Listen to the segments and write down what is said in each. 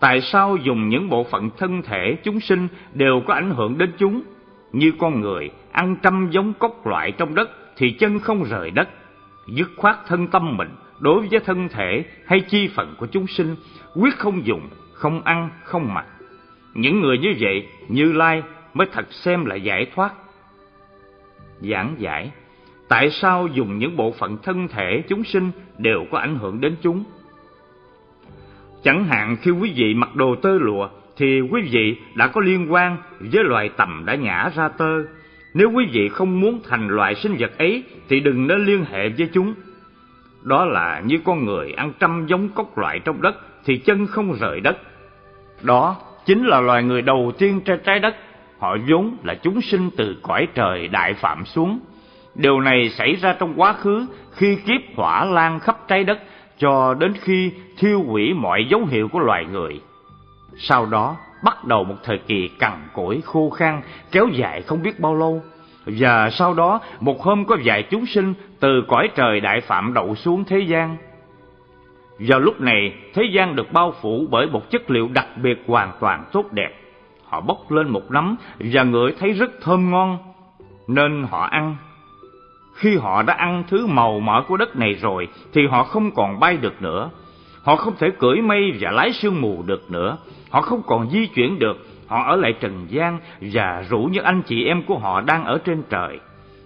Tại sao dùng những bộ phận thân thể chúng sinh đều có ảnh hưởng đến chúng? Như con người ăn trăm giống cốc loại trong đất thì chân không rời đất. Dứt khoát thân tâm mình đối với thân thể hay chi phận của chúng sinh, quyết không dùng, không ăn, không mặc. Những người như vậy, Như Lai mới thật xem là giải thoát. Giảng giải, tại sao dùng những bộ phận thân thể chúng sinh đều có ảnh hưởng đến chúng? Chẳng hạn, khi quý vị mặc đồ tơ lụa, thì quý vị đã có liên quan với loài tầm đã nhả ra tơ. Nếu quý vị không muốn thành loài sinh vật ấy, thì đừng nên liên hệ với chúng. Đó là như con người ăn trăm giống cốc loại trong đất, thì chân không rời đất. Đó chính là loài người đầu tiên trên trái đất. Họ vốn là chúng sinh từ cõi trời đại phạm xuống. Điều này xảy ra trong quá khứ khi kiếp hỏa lan khắp trái đất cho đến khi thiêu hủy mọi dấu hiệu của loài người. Sau đó, bắt đầu một thời kỳ cằn cỗi khô khan, kéo dài không biết bao lâu. Và sau đó, một hôm có vài chúng sinh từ cõi trời đại phạm đậu xuống thế gian. Vào lúc này, thế gian được bao phủ bởi một chất liệu đặc biệt hoàn toàn tốt đẹp. Họ bốc lên một nắm và ngửi thấy rất thơm ngon, nên họ ăn. Khi họ đã ăn thứ màu mỡ của đất này rồi thì họ không còn bay được nữa. Họ không thể cưỡi mây và lái sương mù được nữa. Họ không còn di chuyển được. Họ ở lại trần gian và rủ những anh chị em của họ đang ở trên trời.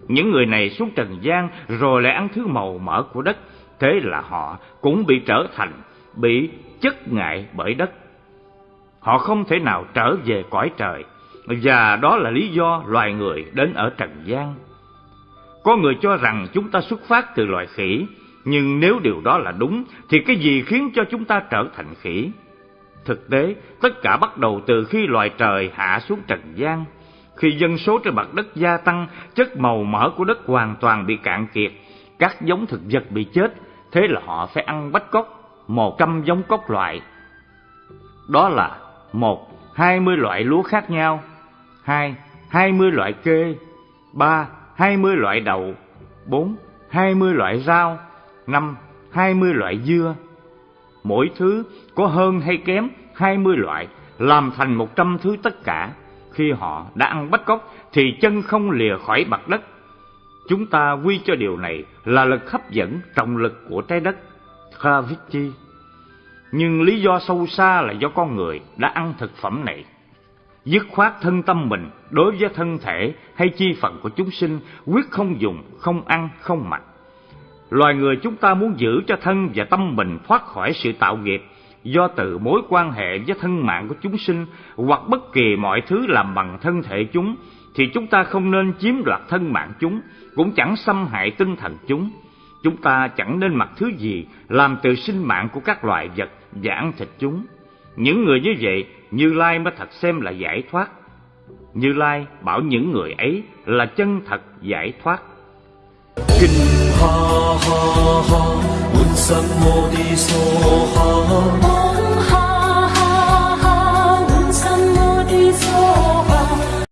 Những người này xuống trần gian rồi lại ăn thứ màu mỡ của đất. Thế là họ cũng bị trở thành, bị chất ngại bởi đất. Họ không thể nào trở về cõi trời. Và đó là lý do loài người đến ở trần gian. Có người cho rằng chúng ta xuất phát từ loài khỉ, nhưng nếu điều đó là đúng thì cái gì khiến cho chúng ta trở thành khỉ? Thực tế, tất cả bắt đầu từ khi loài trời hạ xuống trần gian. Khi dân số trên mặt đất gia tăng, chất màu mỡ của đất hoàn toàn bị cạn kiệt, các giống thực vật bị chết, thế là họ phải ăn bách cốc, một trăm giống cốc loại. Đó là một, hai mươi loại lúa khác nhau, hai, hai mươi loại kê, ba, hai mươi loại đậu, bốn, hai mươi loại rau, năm, hai mươi loại dưa. Mỗi thứ có hơn hay kém hai mươi loại, làm thành một trăm thứ tất cả. Khi họ đã ăn bách cốc thì chân không lìa khỏi mặt đất. Chúng ta quy cho điều này là lực hấp dẫn trọng lực của trái đất, gravity. Nhưng lý do sâu xa là do con người đã ăn thực phẩm này. Dứt khoát thân tâm mình đối với thân thể hay chi phận của chúng sinh quyết không dùng, không ăn, không mặc. Loài người chúng ta muốn giữ cho thân và tâm mình thoát khỏi sự tạo nghiệp do từ mối quan hệ với thân mạng của chúng sinh hoặc bất kỳ mọi thứ làm bằng thân thể chúng thì chúng ta không nên chiếm đoạt thân mạng chúng, cũng chẳng xâm hại tinh thần chúng. Chúng ta chẳng nên mặc thứ gì làm từ sinh mạng của các loài vật và ăn thịt chúng. Những người như vậy, Như Lai mới thật xem là giải thoát. Như Lai bảo những người ấy là chân thật giải thoát. Kinh ha ha ha mô đi sô